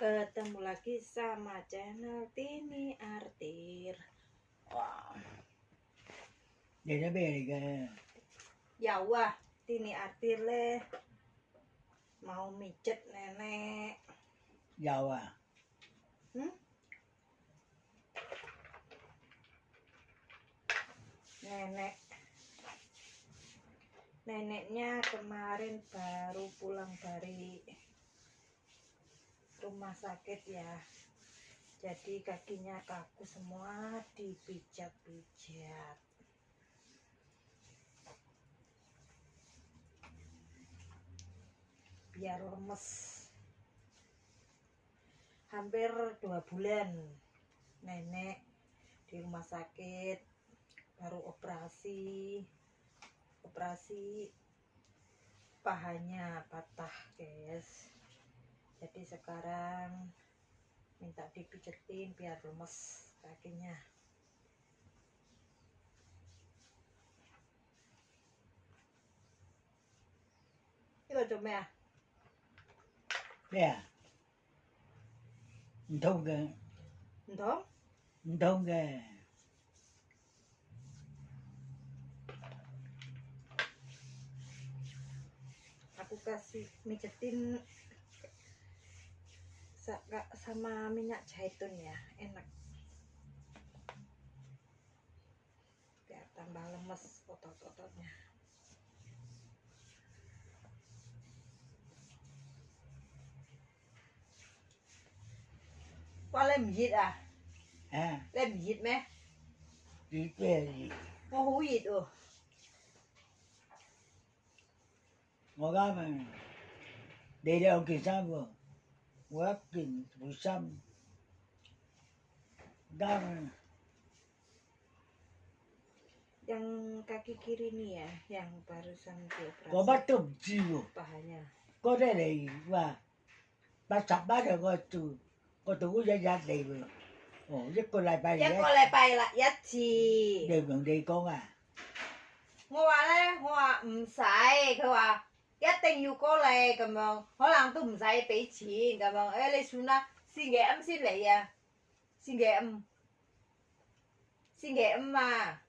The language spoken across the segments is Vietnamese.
Ketemu lagi sama channel Tini Artir. Wow. Jadi beriga. Ya wah, Tini Artir le Mau micet nenek. Ya wah, Hmm? Neneknya kemarin baru pulang dari rumah sakit ya. Jadi kakinya kaku semua dipijat-pijat. Biar lemes. Hampir dua bulan nenek di rumah sakit baru operasi operasi pahanya patah guys. Jadi sekarang minta dipijetin biar lemes kakinya. Iya, Ini chụp ya. Ya. Thông enggak Thông Thông enggak aku kasih mijetin sama minyak zaitun ya enak biar tambah lemes otot-ototnya Qua lên dịch à? à Lên dịch mẹ? đi về gì Có hú dịch ừ. ngồi mà đi đâu kỳ sao vừa quá kinh buổi xăm. Đang yang kaki kiri nih ya yang barusan dioperasi kau batuk jiwa pahanya kau đây này và ba sập ba được coi tu coi tu cũng dạy dạy đây vừa. Ồ nhất cô lại bay nhất cô lại bay là nhất chi đều gần đi con à. Ngô à đấy ngô à không ừ, xài cô à 一定要过嚟咁样，可能都唔使俾钱咁样。诶、你算啦，星期五先嚟啊，星期五，星期五啊，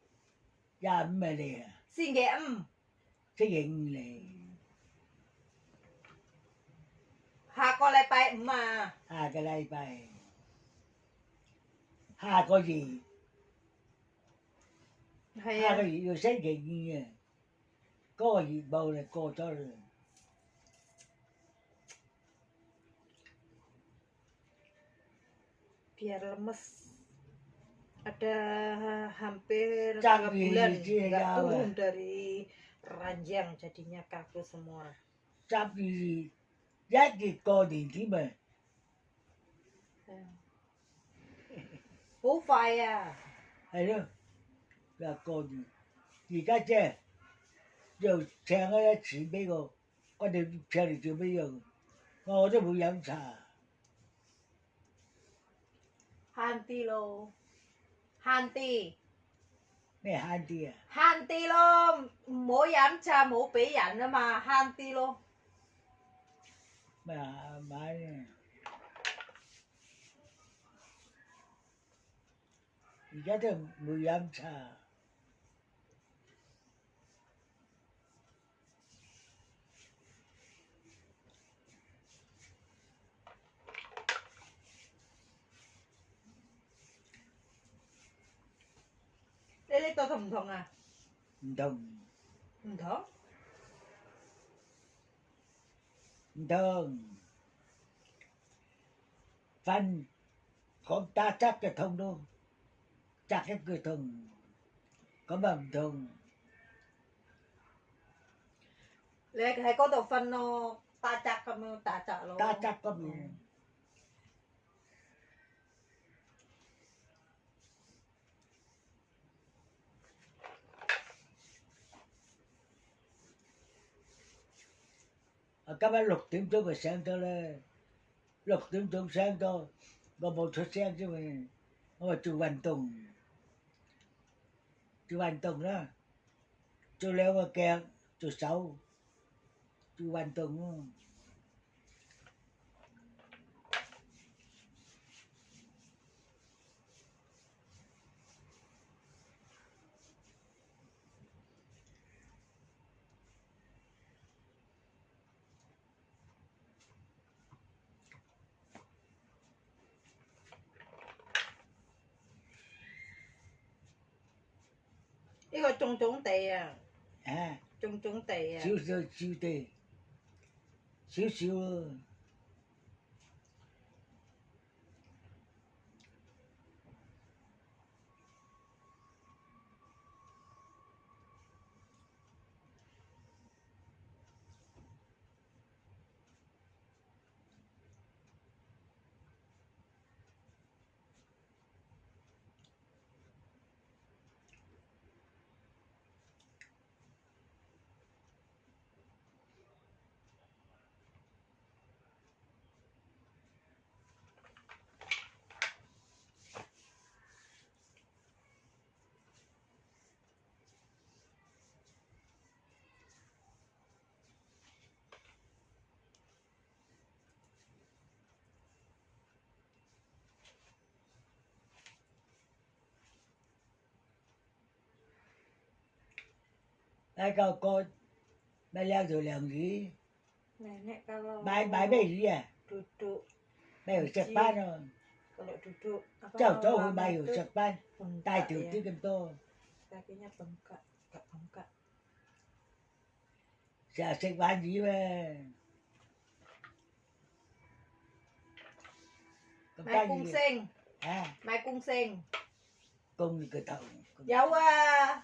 gia ấm mà đây à 星期五， thế hiện này 下个礼拜五啊， hai cái đây bài hai có gì 系 hai 啊 cái，gì vô xét hiện như vậy có gì Koji baule ko. Biar lemes. Ada hampir tiga bulan ya, nggak turun dari ranjang jadinya kaku semua. Tapi jadi kau di tiba. Bufaya. Ya. Ayo, gak kau di. đó là cô gì gì cả chứ giờ xe cái chỉ mấy cô có điều xe thì chưa bây giờ ngồi đó bụi giảm xà Hanti lo. Hanti. này hai tia Hanti lo.唔好飲茶冇俾人啊嘛。Hanti lo. mà mà gì cả đó bụi giảm xà lấy lấy tao thùng thùng à? Thùng. Không thùng. Đường phần con ta chắc cái thùng đâu. Chắc cái cửa thùng. Có mầm thùng. Lấy cái có tàu phân nó ta chắc không ta chắc luôn. Ta chắc cầm bằng Ở các bạn lục tiếng tôi phải sáng tôi lên lục tiếng tôi sáng tôi có một số sáng chứ mình mà chú Văn Tùng chú Văn Tùng đó 做兩個腳，做手，做運動咯。 呢个种种地啊，啊，种种地啊，少少少啲，少少 hai cậu con bài leo rồi làm gì? Bài bài bài gì à? Bài ở sập ban rồi. Cháu cháu hồi bài ở chặt ban tài tử tư cầm tô. Dạ, sẽ sinh bán gì về mày cung sinh à mày cung sinh cung cái thầu giấu à.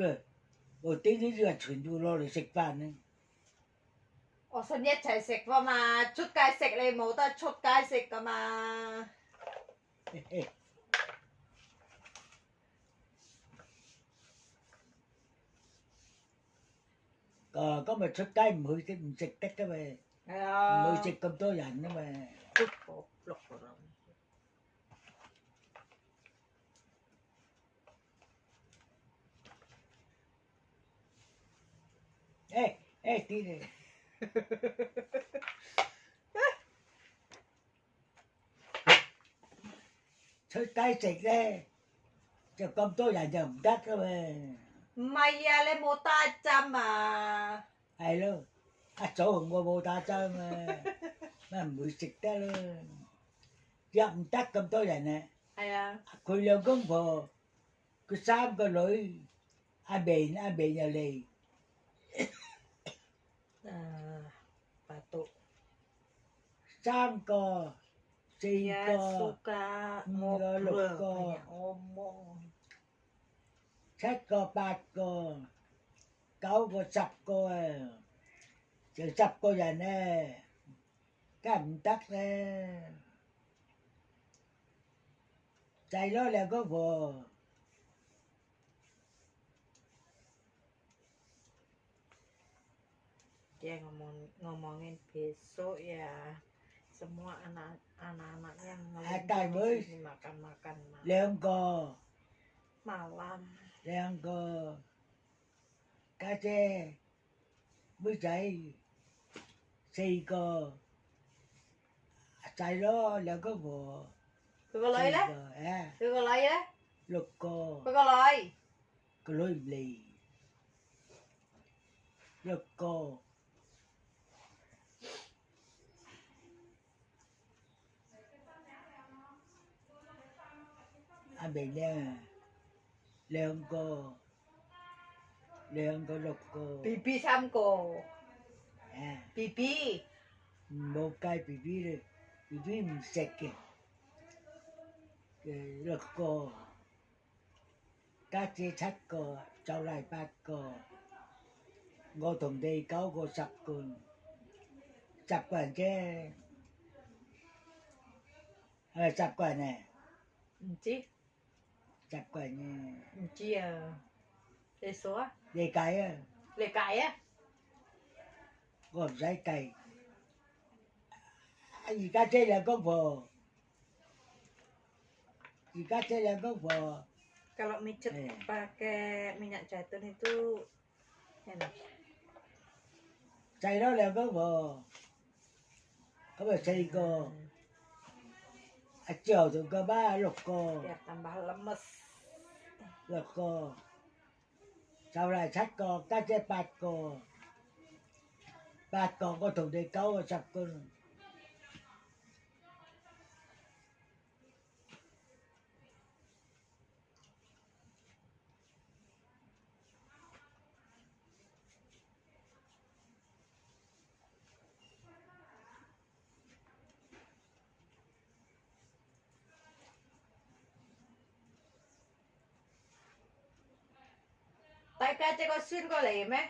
cơ. Ở tiếng cái dừa du lo để sạch bàn đấy. Ở sân nhất chạy sạch vào mà chút cái sạch lên mẫu ta chút cái sạch cơ mà. Ờ có mà chút cái mới cái sạch tách cái mà. Ờ. Mới sạch cầm tôi dành nó mà. Chút lọc rồi. Hey, hey, TJ. Thôi tay chạch ra. Chứ con tôi là dầm đắt cơ mà. Mày à, lên mô ta chăm mà. Hay luôn. À, chỗ hùng qua mô ta chăm mà. Mà mũi chạch ra luôn. Dầm đắt con tôi là nè. Hay à. à cô lương công phổ. Cô xám cô lỗi. A bền, a bền là lì. Ờ, uh, patok lục cờ, ngoloko cờ, theko cờ, cậu cờ, sập cờ, chữ sập cờ giờ nè cảm tắc nè. Chạy đó là có vừa dia ngomong ngomongin besok ya semua anak-anak yang ngomongin ini makan-makan malam. Leongko. Malam. Leongko. Kace. Mới dậy. Xì cờ. Chạy đó là có vừa. Tôi có lấy đó. Tôi có lấy đó. Lục cờ. Tôi có lấy. Có lấy lì. Lục cờ. Abelina, Leonco, Leonco Loco. Pipi Samco. À, ah. Pipi. một cái pipi rồi, pipi mình sạch kìa. Loco. Các chị thắt cô, cháu lại bắt cô. Ngô thùng đi cáo cô sập cùn. Sập quần chứ. Sập quần không 唔知。chặt quẩy nè chia lê số á. Lê cái à? Lê cái á. Còn dây cày. Gì cá chơi là con vợ. Gì cá chơi là con vợ. Kalau micet eh. pakai minyak zaitun itu enak chay đó là con vợ. Có phải chay con thì có ba cô Biar tambah lemes. cô sau này sách cô cá chế bát cô bát cô có thùng đi câu và sập cô Tại ca chế có xuyên có lệ mấy?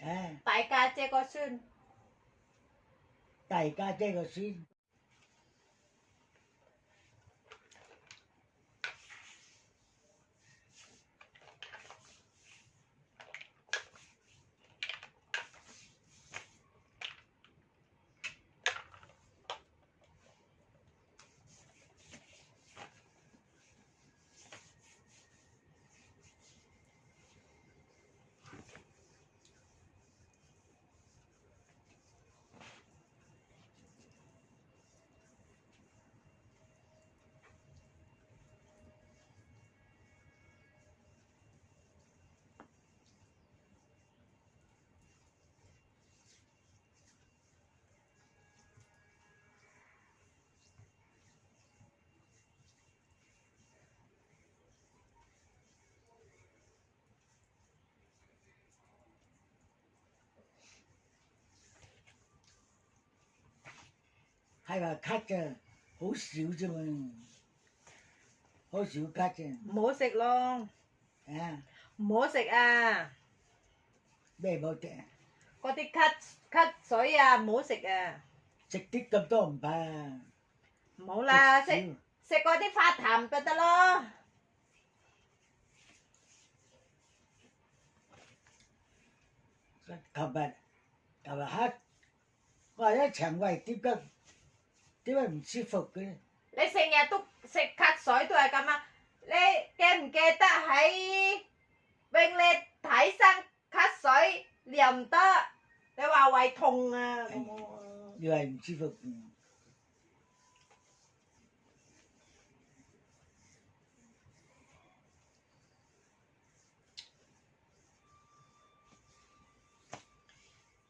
à Tại ca chế có xuyên. tẩy cá chế có xin hay là khách à, hú xíu chứ mà hú xíu khách à, Mổ xịt luôn. à Mổ xịt à. bề bao trẻ Có tí cắt cắt sỏi à, mổ xịt à. xích tích cầm tôm bà Mổ là Xích xịt xíu. xịt có tí pha thảm cho ta lo. cầm bà cầm bà hát gọi nó chẳng quay tiếp cận tiếp 뛰면 씹어 그래. 내 생에 뚝 색각 소리도 할까마. 내 게임 게다 하이. bên lên thái sang khát sói liềm tơ để vào ngoài thùng à. Như vậy chi phục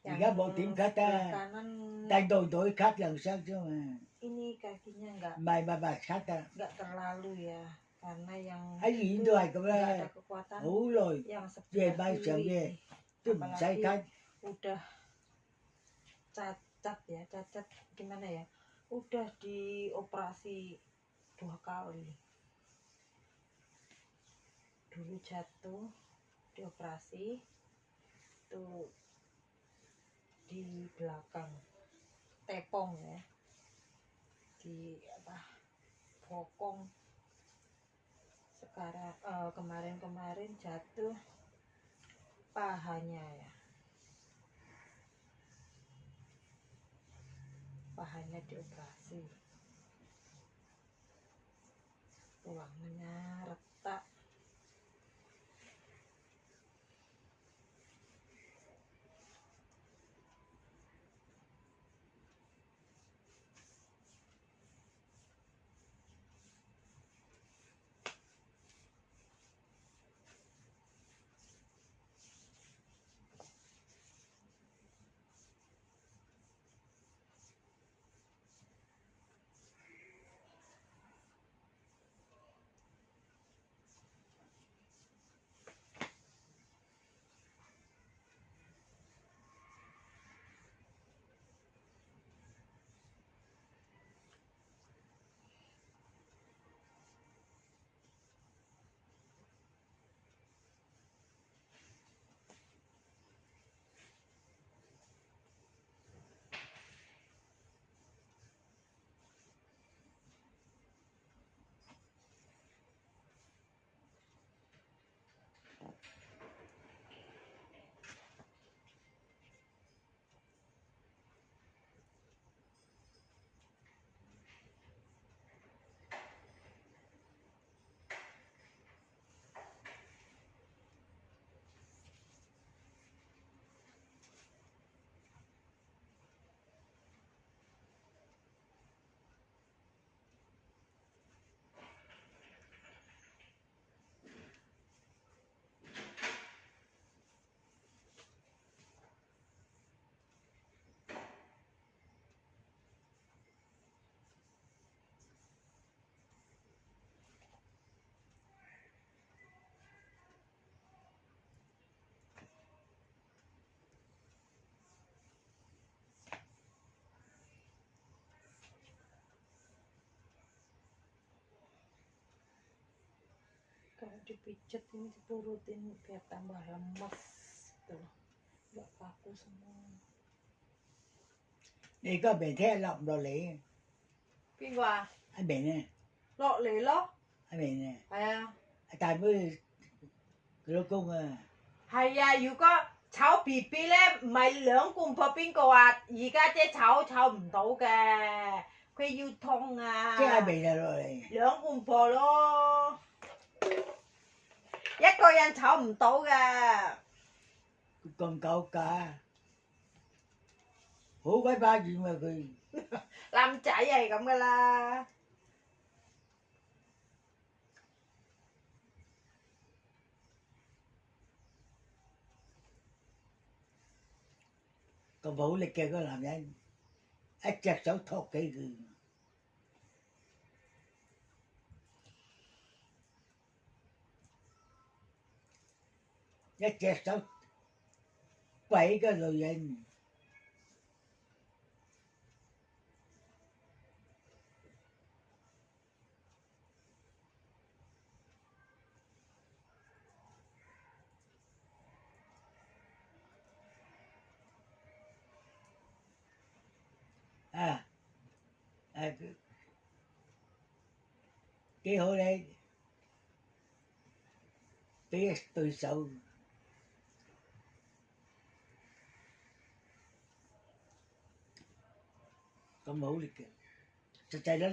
Dạ, gá bộ tiệm khát ta, tay đôi đổi khát lần sáng chứ mà. Ini kakinya nggak bà khác à nggak terlalu ya karena yang gì itu nggak ada kekuatan rồi yang sebelah bay trở kiri về ini. tôi bị say Apalagi khác udah cacat ya cacat gimana ya? Udah dioperasi dua kali. Dulu jatuh dioperasi tuh di belakang tepong ya di apa bokong. Sekarang eh, kemarin-kemarin jatuh pahanya ya. Pahanya dioperasi. Tulangnya retak Kalau dipijat ini dipurutin biar tambah lemes tuh. Gak kaku semua. 你个明听落唔落嚟？ 边个啊？阿明啊，落嚟咯。阿明啊，系啊，阿大妹佢老公啊，系啊。如果炒 B B 咧，唔系两罐破边个话，而家姐炒炒唔到嘅，佢要痛啊。即系阿明就落嚟。两罐破咯， 一個人炒唔到嘅。咁狗架，好鬼巴遠啊佢。男仔係咁噶啦。咁好力嘅嗰個男人，一隻手托起佢， 一隻手鬼個女人，啊，啊佢幾好咧，俾一對手。 có mẫu lịch trình thực ra nó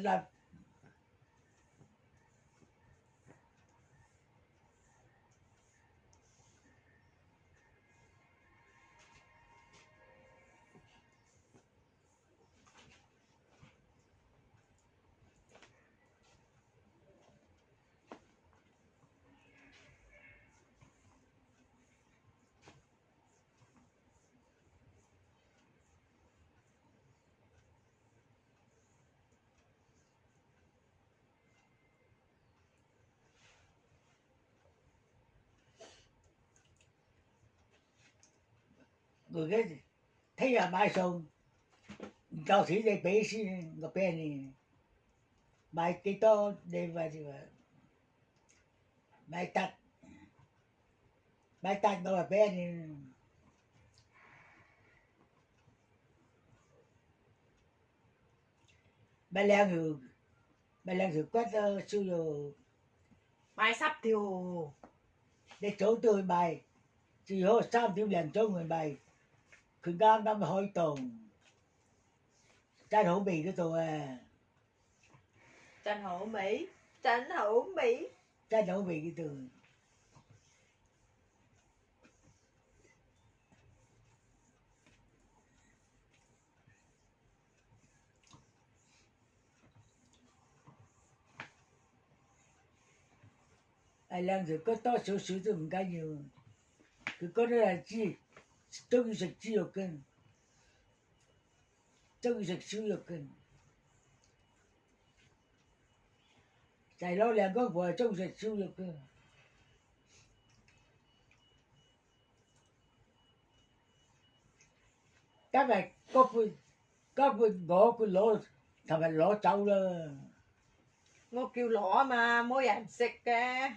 그게 태야 마이소 가시 내 베시 그 베니 마이티토 데바지와 마이탁 마이탁 너가 này. Bài lan hưởng bài lan hưởng quét siêu đồ. Bài sắp tiêu để chỗ tôi bài chỉ hô sao tiêu liền chỗ người bài Khương Đan đang hội tùng. Tranh hữu Mỹ đó tụi à. Tranh hữu Mỹ. Tranh hữu Mỹ. Tranh hữu Mỹ đó tụi ai làm rồi có to số số thì không cái nhiều. Cứ đó là chi? Töngiseksiokin. Töngiseksiokin. Chạy lâu liền có vừa töngiseksiokin. Các bạn có phương, có phương gỗ của lỗ, thằng bạn lỗ trâu đó. Ngô kêu lỗ mà, mỗi anh xịt kìa.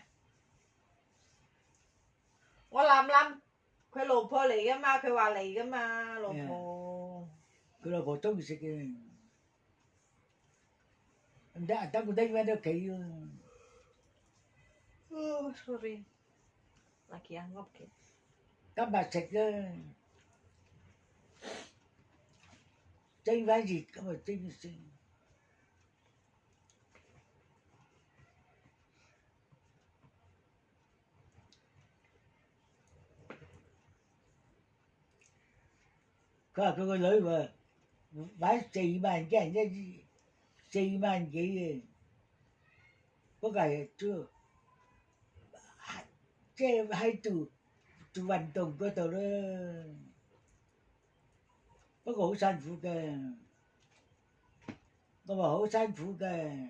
Ngô làm lắm. 攞，琴日攞走啦。我叫攞啊嘛，冇人食嘅。我谂谂。佢老婆嚟噶嘛？佢话嚟噶嘛，老婆。佢老婆中意食嘅，唔得，等佢拎翻屋企咯。哦，sorry，lagi anggap gitu。今日食啦，蒸翻热咁啊蒸先。 佢話佢個女喎買四萬幾人一四萬幾嘅，嗰個係做即係喺度做運動嗰度啦。不過好辛苦嘅，我話好辛苦嘅。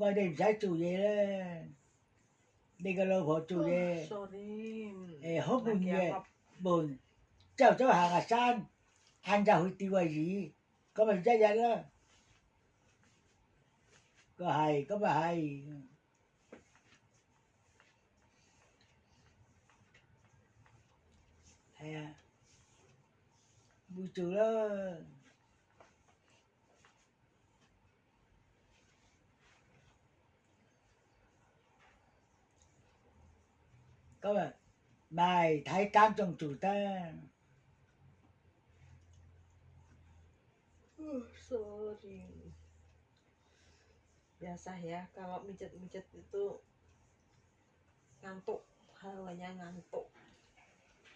我哋唔使做嘢啦。 Degalo vợ chủ đề e hốt bùn nhẹ bùn chào cháu hàng à san. Ăn ra hồi tiêu gì có mình ra ra đó có hay có bà hay. Hay à? Buổi chiều đó. Mày thấy trong chủ ta. Sorry. Biasa ya kalau mijet-mijet itu ngantuk hawanya ngantuk.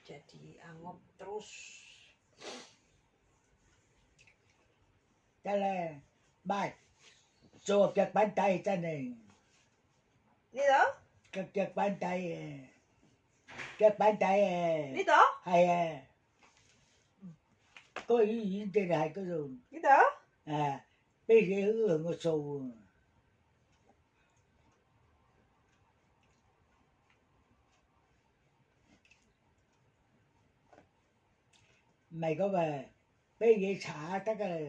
Jadi angop terus. Là bài cho các bàn tay cho này. Ini các các bàn tay các bàn tay ini toh hay có ý ý thế này có rồi ini toh à bây giờ hưởng một số mày có về bây giờ xả tất cả.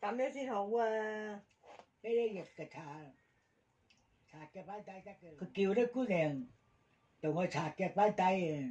Cảm ơn xin hậu là cái xả xả cái bàn tay tất cả. Cái kiểu đó cứ đèn tụi nó xả cái bàn tay